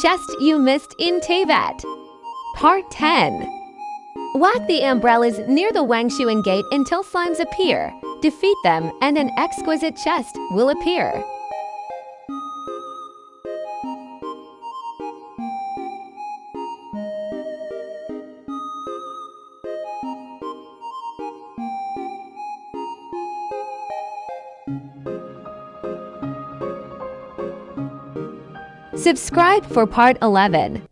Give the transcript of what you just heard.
chest you missed in Teyvat. Part 10 Whack the umbrellas near the Wangshuan gate until slimes appear. Defeat them and an exquisite chest will appear. Subscribe for part 11.